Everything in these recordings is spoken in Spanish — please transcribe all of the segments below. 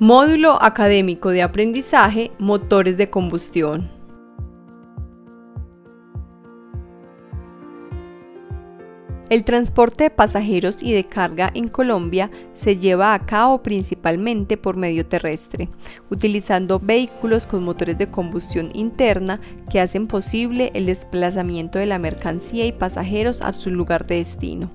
Módulo Académico de Aprendizaje Motores de Combustión. El transporte de pasajeros y de carga en Colombia se lleva a cabo principalmente por medio terrestre, utilizando vehículos con motores de combustión interna que hacen posible el desplazamiento de la mercancía y pasajeros a su lugar de destino.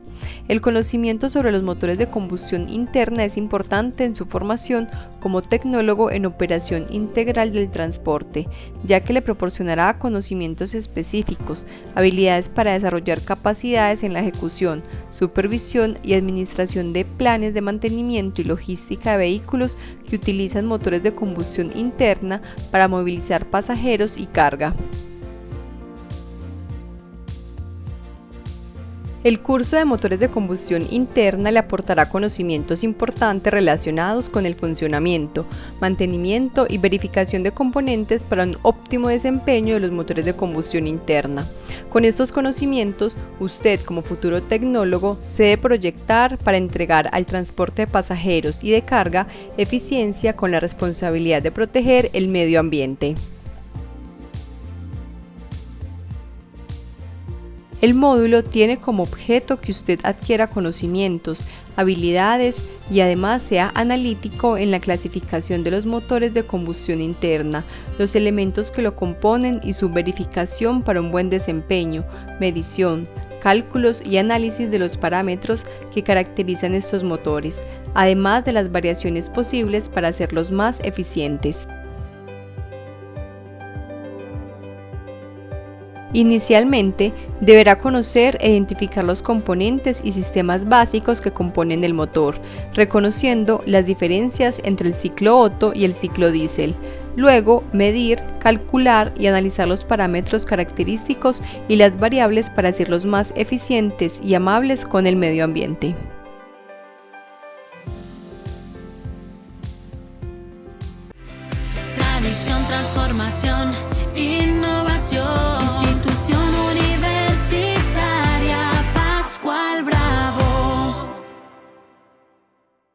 El conocimiento sobre los motores de combustión interna es importante en su formación como tecnólogo en operación integral del transporte, ya que le proporcionará conocimientos específicos, habilidades para desarrollar capacidades en la ejecución, supervisión y administración de planes de mantenimiento y logística de vehículos que utilizan motores de combustión interna para movilizar pasajeros y carga. El curso de motores de combustión interna le aportará conocimientos importantes relacionados con el funcionamiento, mantenimiento y verificación de componentes para un óptimo desempeño de los motores de combustión interna. Con estos conocimientos, usted como futuro tecnólogo se debe proyectar para entregar al transporte de pasajeros y de carga eficiencia con la responsabilidad de proteger el medio ambiente. El módulo tiene como objeto que usted adquiera conocimientos, habilidades y además sea analítico en la clasificación de los motores de combustión interna, los elementos que lo componen y su verificación para un buen desempeño, medición, cálculos y análisis de los parámetros que caracterizan estos motores, además de las variaciones posibles para hacerlos más eficientes. Inicialmente, deberá conocer e identificar los componentes y sistemas básicos que componen el motor, reconociendo las diferencias entre el ciclo Otto y el ciclo diésel. Luego, medir, calcular y analizar los parámetros característicos y las variables para hacerlos más eficientes y amables con el medio ambiente. Tradición, transformación, innovación.